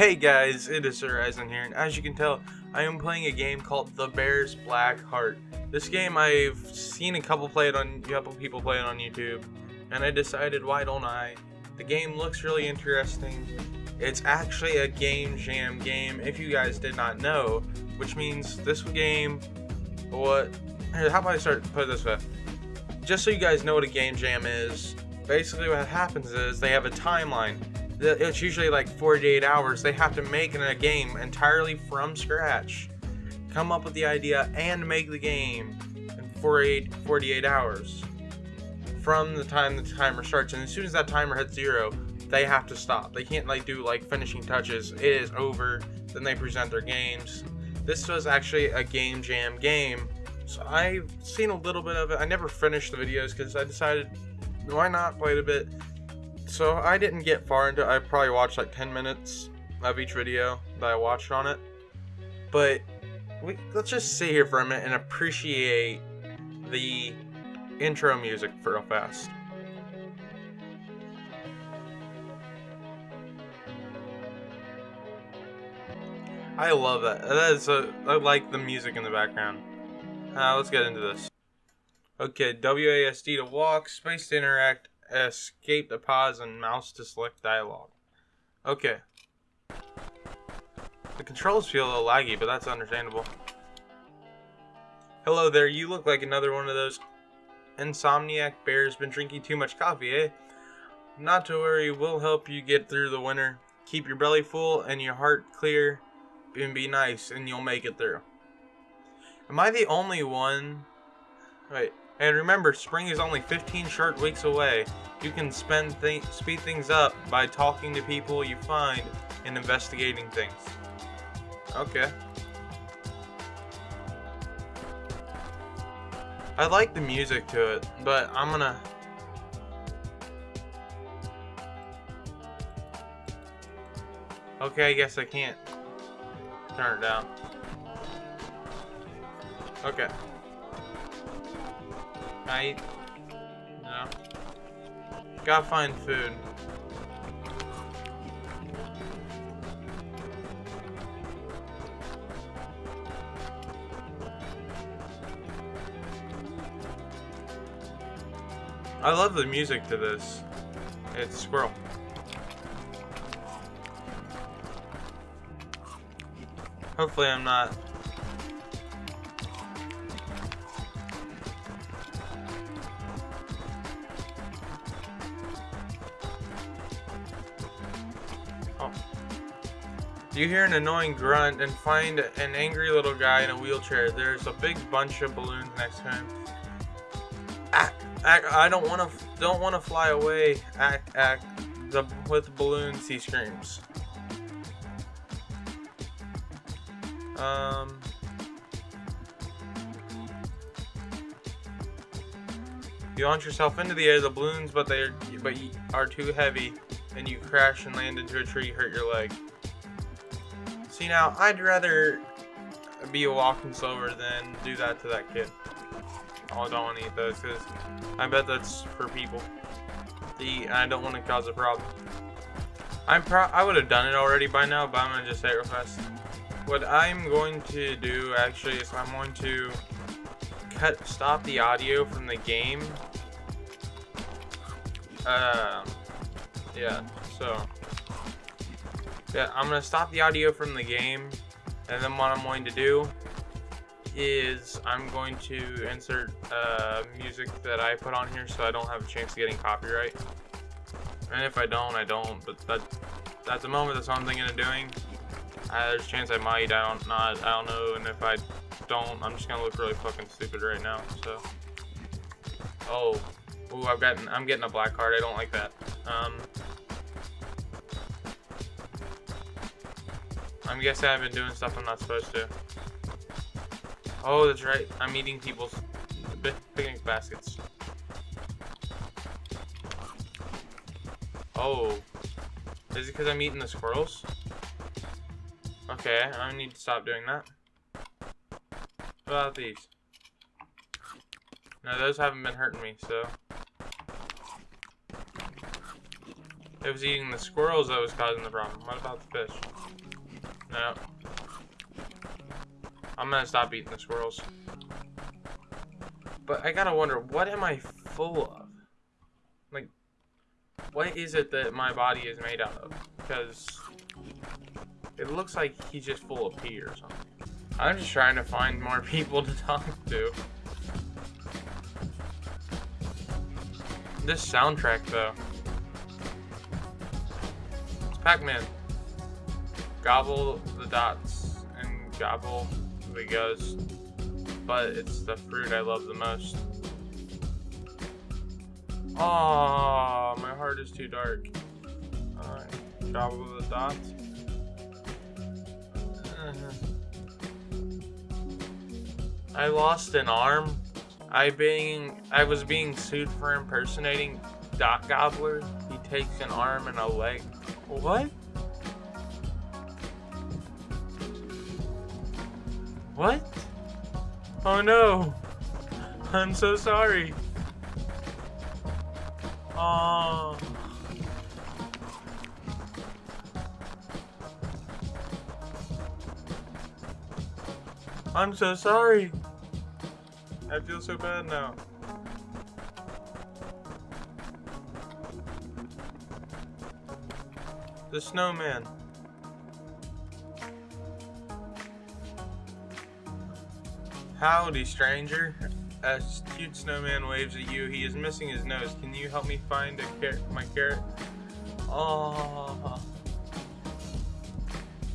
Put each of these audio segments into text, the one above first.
Hey guys, it is Sir Eisen here, and as you can tell, I am playing a game called The Bear's Black Heart. This game I've seen a couple play it on, a couple people play it on YouTube, and I decided why don't I? The game looks really interesting. It's actually a game jam game, if you guys did not know, which means this game, what? How about I start put this way? Just so you guys know what a game jam is, basically what happens is they have a timeline it's usually like 48 hours. They have to make a game entirely from scratch, come up with the idea, and make the game in 48, 48 hours from the time the timer starts. And as soon as that timer hits zero, they have to stop. They can't like do like finishing touches. It is over. Then they present their games. This was actually a game jam game. So I've seen a little bit of it. I never finished the videos because I decided why not play it a bit so I didn't get far into I probably watched like 10 minutes of each video that I watched on it. But we, let's just sit here for a minute and appreciate the intro music for real fast. I love that. That is a, I like the music in the background. Uh, let's get into this. Okay, WASD to walk, space to interact, escape to pause and mouse to select dialogue. Okay. The controls feel a little laggy, but that's understandable. Hello there, you look like another one of those insomniac bears been drinking too much coffee, eh? Not to worry, we'll help you get through the winter. Keep your belly full and your heart clear and be nice and you'll make it through. Am I the only one? Wait, and remember, spring is only 15 short weeks away. You can spend th speed things up by talking to people you find and investigating things. Okay. I like the music to it, but I'm gonna... Okay, I guess I can't turn it down. Okay. I... No. Gotta find food. I love the music to this. It's Squirrel. Hopefully I'm not You hear an annoying grunt and find an angry little guy in a wheelchair. There's a big bunch of balloons next to him. Act, I don't want to, don't want to fly away. Act, act. The with balloons, he screams. Um. You launch yourself into the air, the balloons, but they are, but are too heavy, and you crash and land into a tree, hurt your leg. See now, I'd rather be a walking slower than do that to that kid. Oh, I don't want to eat those because I bet that's for people to eat, and I don't want to cause a problem. I'm pro I would have done it already by now, but I'm gonna just say it real fast. What I'm going to do actually is I'm going to cut stop the audio from the game. Uh, yeah. So. Yeah, I'm going to stop the audio from the game, and then what I'm going to do is I'm going to insert uh, music that I put on here so I don't have a chance of getting copyright. And if I don't, I don't, but that, at the moment that's what I'm thinking of doing. Uh, there's a chance I might, I don't not, I don't know, and if I don't, I'm just gonna look really fucking stupid right now, so. Oh, ooh, I've gotten, I'm getting a black card, I don't like that. Um, I'm guessing I've been doing stuff I'm not supposed to. Oh, that's right. I'm eating people's picnic baskets. Oh. Is it because I'm eating the squirrels? Okay, I need to stop doing that. What about these? No, those haven't been hurting me, so... It was eating the squirrels that was causing the problem. What about the fish? No. I'm gonna stop eating the squirrels. But I gotta wonder, what am I full of? Like, what is it that my body is made out of? Because it looks like he's just full of pee or something. I'm just trying to find more people to talk to. This soundtrack, though. It's Pac-Man. Gobble the dots and gobble the ghost. But it's the fruit I love the most. Oh, my heart is too dark. Uh, gobble the dots. I lost an arm. I being I was being sued for impersonating Dot Gobbler. He takes an arm and a leg. What? What? Oh no. I'm so sorry. Oh. I'm so sorry. I feel so bad now. The snowman. Howdy, stranger. A cute snowman waves at you. He is missing his nose. Can you help me find a car my carrot? Oh.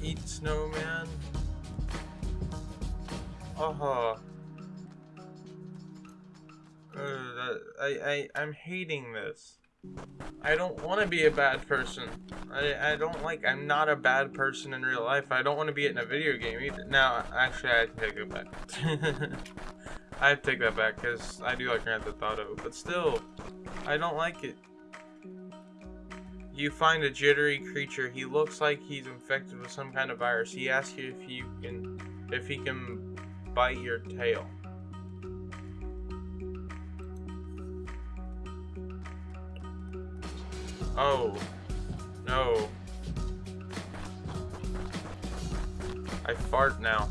Eat snowman. Oh. Uh, I, I, I'm hating this. I don't want to be a bad person. I, I don't like, I'm not a bad person in real life. I don't want to be it in a video game either. Now, actually, I take it back. I take that back because I do like Grand Theft Auto. But still, I don't like it. You find a jittery creature. He looks like he's infected with some kind of virus. He asks you if you can, if he can bite your tail. Oh. No. I fart now.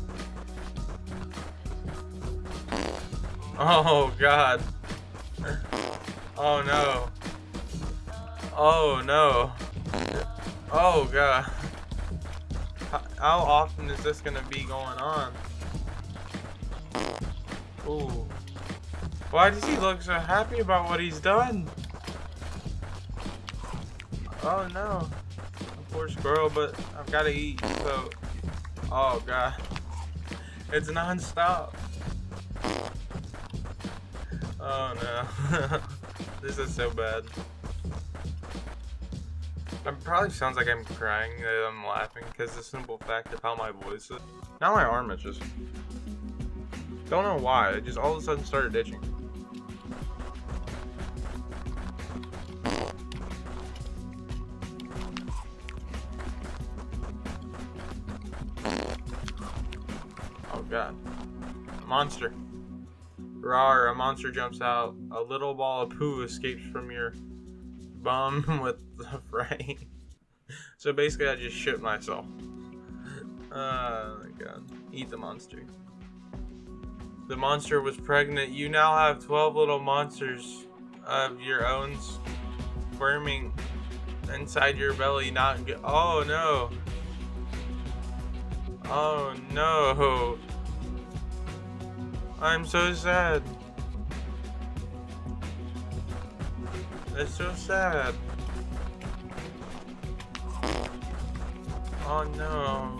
Oh god. Oh no. Oh no. Oh god. How often is this gonna be going on? Ooh. Why does he look so happy about what he's done? Oh no. Poor squirrel, but I've got to eat, so... Oh god. It's non-stop. Oh no. this is so bad. It probably sounds like I'm crying that I'm laughing because the simple fact of how my voice is. Now my arm itches. Don't know why, it just all of a sudden started itching. God. A monster. Rawr, a monster jumps out. A little ball of poo escapes from your bum with the frame. so basically I just shit myself. Oh my god. Eat the monster. The monster was pregnant. You now have 12 little monsters of your own squirming inside your belly. Not Oh no. Oh no. I'm so sad. That's so sad. Oh no.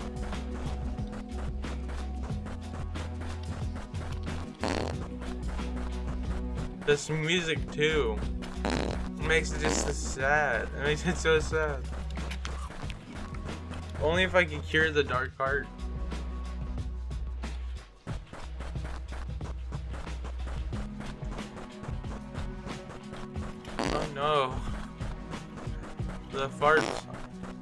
This music too makes it just so sad. It makes it so sad. Only if I can cure the dark part. farts.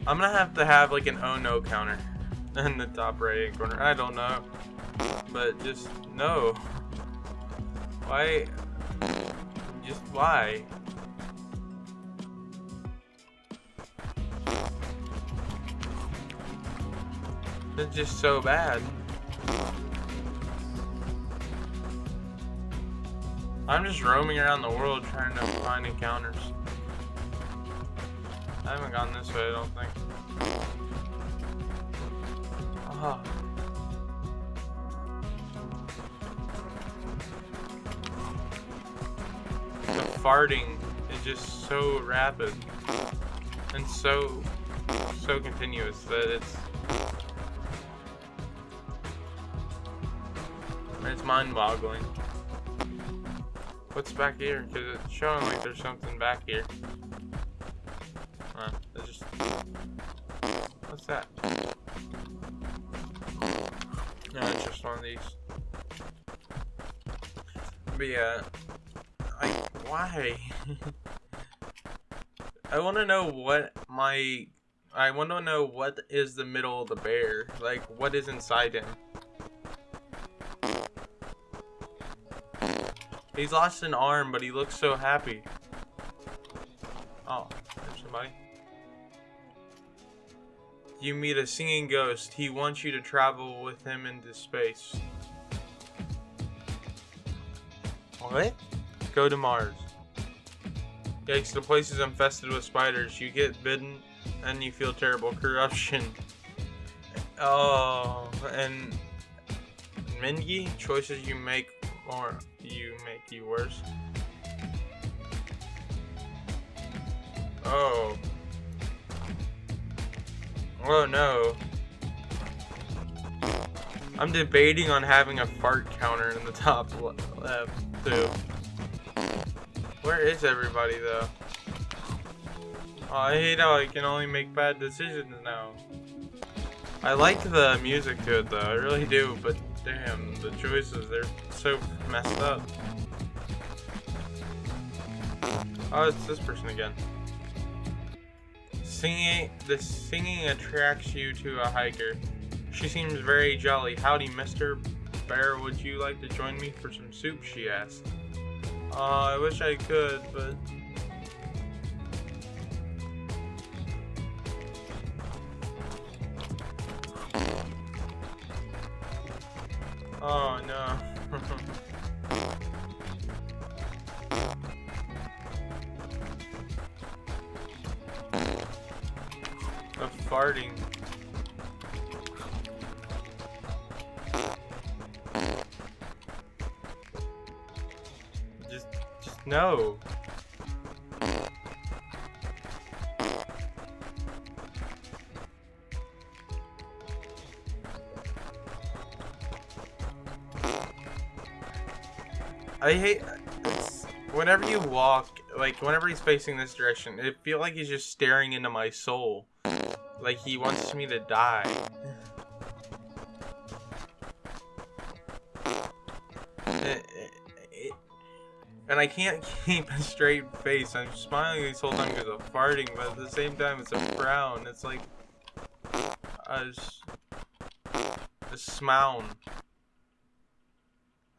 I'm gonna have to have like an oh no counter in the top right hand corner. I don't know. But just no. Why? Just why? It's just so bad. I'm just roaming around the world trying to find encounters. I haven't gone this way, I don't think. Oh. The farting is just so rapid and so so continuous that it's it's mind-boggling. What's back here? Because it's showing like there's something back here. What's that? No, it's just one of these. But yeah, I why? I want to know what my I want to know what is the middle of the bear. Like, what is inside him? He's lost an arm, but he looks so happy. Oh, there's somebody. You meet a singing ghost. He wants you to travel with him into space. What? Go to Mars. Yikes, the place is infested with spiders. You get bitten and you feel terrible. Corruption. Oh, and Mingy, choices you make or you make you worse. Oh no. I'm debating on having a fart counter in the top left too. Where is everybody though? Oh, I hate how I can only make bad decisions now. I like the music to it though, I really do, but damn, the choices, they're so messed up. Oh, it's this person again. Singing, the singing attracts you to a hiker. She seems very jolly. Howdy, Mr. Bear, would you like to join me for some soup, she asked. Uh, I wish I could, but... Oh, no. no. I hate whenever you walk, like whenever he's facing this direction, it feel like he's just staring into my soul, like he wants me to die. And I can't keep a straight face. I'm smiling this whole time because of farting, but at the same time, it's a frown. It's like a, a smown.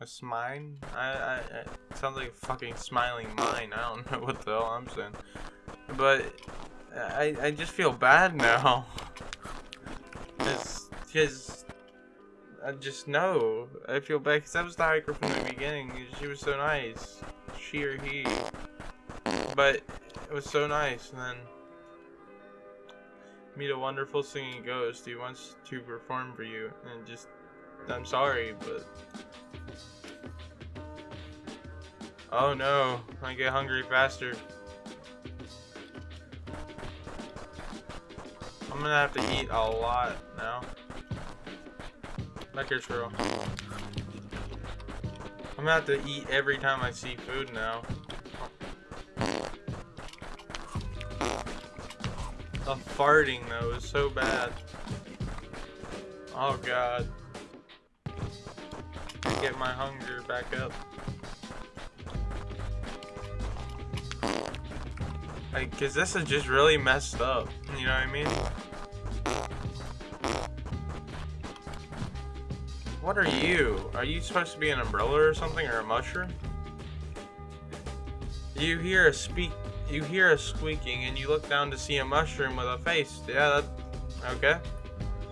A smine? I, I, it sounds like a fucking smiling mine. I don't know what the hell I'm saying. But I, I just feel bad now. It's because I just know. I feel bad because that was the hiker from the beginning. She was so nice. She or he. But it was so nice. And then meet a wonderful singing ghost. He wants to perform for you. And just, I'm sorry, but Oh no, I get hungry faster. I'm gonna have to eat a lot now. It's true. I'm gonna have to eat every time I see food now. The farting though is so bad. Oh god. Get my hunger back up. Like, cause this is just really messed up. You know what I mean? What are you? Are you supposed to be an umbrella or something, or a mushroom? You hear a speak. You hear a squeaking, and you look down to see a mushroom with a face. Yeah, that. Okay.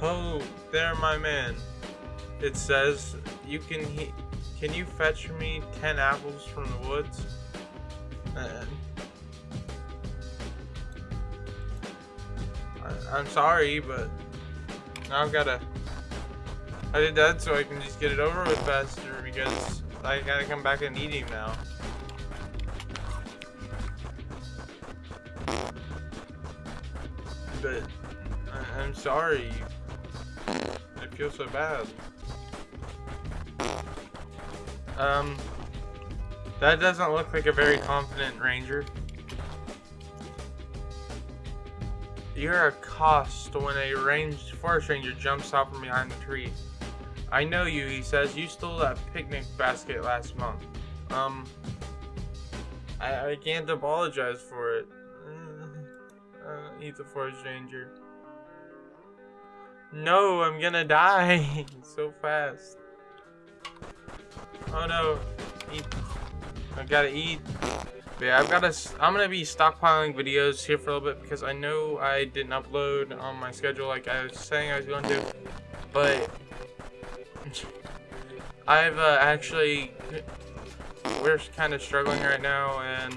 Oh, there, my man. It says you can he can you fetch me ten apples from the woods? I, I'm sorry, but now I've gotta. I did that so I can just get it over with faster because I gotta come back and eat him now. But I, I'm sorry. I feel so bad. Um, that doesn't look like a very confident ranger. You're a cost when a ranged forest ranger jumps out from behind the tree. I know you, he says. You stole that picnic basket last month. Um, I, I can't apologize for it. Uh, uh, he's a forest ranger. No, I'm gonna die so fast. Oh no, eat. I gotta eat. But yeah, I've gotta. I'm gonna be stockpiling videos here for a little bit because I know I didn't upload on my schedule like I was saying I was going to, but I've uh, actually. We're kind of struggling right now, and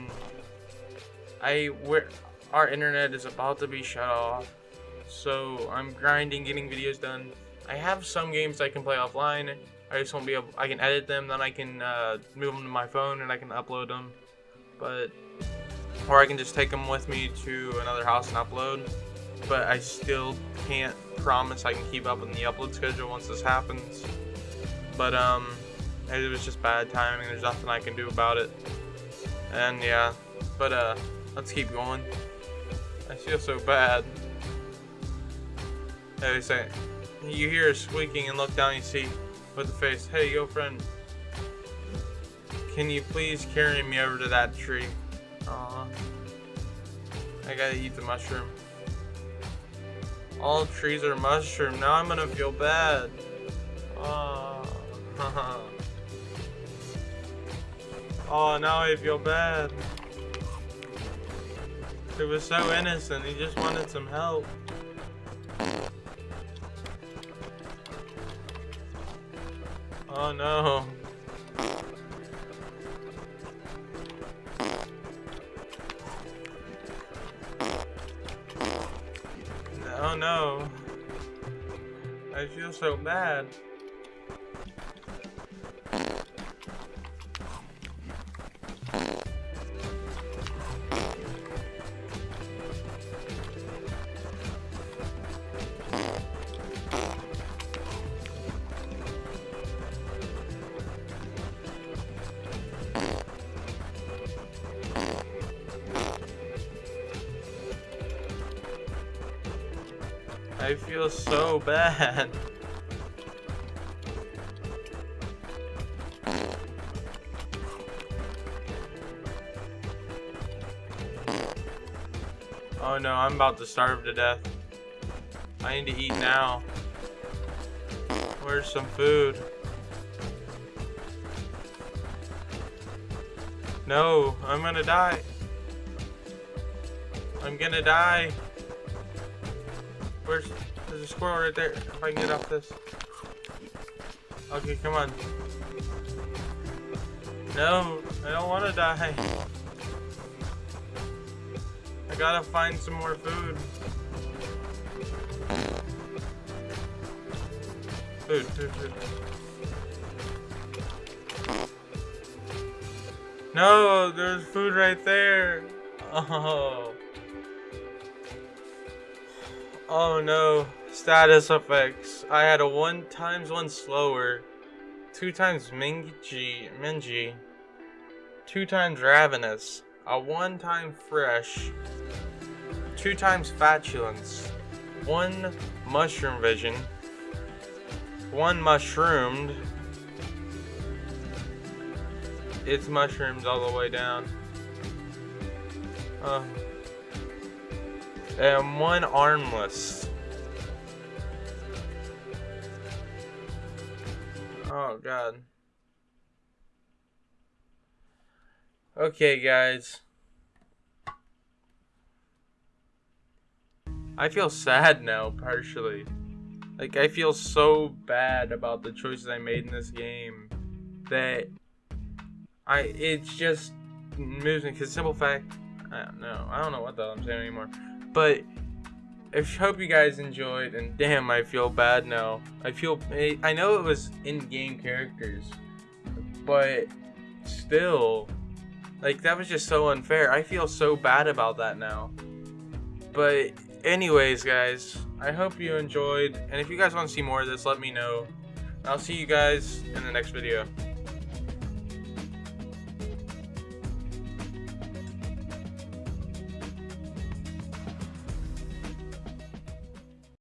I we're our internet is about to be shut off, so I'm grinding, getting videos done. I have some games I can play offline. I just won't be able. I can edit them, then I can uh, move them to my phone, and I can upload them. But or I can just take them with me to another house and upload. But I still can't promise I can keep up on the upload schedule once this happens. But um, it was just bad timing. There's nothing I can do about it. And yeah, but uh, let's keep going. I feel so bad. They say, you hear a squeaking and look down, you see with the face, hey, yo, friend. Can you please carry me over to that tree? Aw. I gotta eat the mushroom. All trees are mushroom. Now I'm gonna feel bad. Oh. oh, now I feel bad. He was so innocent. He just wanted some help. Oh no. I feel so bad. Oh no, I'm about to starve to death. I need to eat now. Where's some food? No, I'm gonna die. I'm gonna die. Where's there's a squirrel right there? If I can get off this. Okay, come on. No, I don't want to die. I gotta find some more food. Food, food, food. No, there's food right there. Oh. Oh no. Status effects. I had a one times one slower. Two times Mingy, Mingy. Two times Ravenous. A one time Fresh. Two times Flatulence. One Mushroom Vision. One Mushroomed. It's mushrooms all the way down. Uh, and one armless. Oh god. Okay, guys. I feel sad now, partially. Like I feel so bad about the choices I made in this game that I it's just moves me because simple fact I don't know I don't know what the hell I'm saying anymore. But I hope you guys enjoyed and damn I feel bad now. I feel I know it was in-game characters but still like that was just so unfair. I feel so bad about that now. But anyways guys I hope you enjoyed and if you guys want to see more of this let me know. I'll see you guys in the next video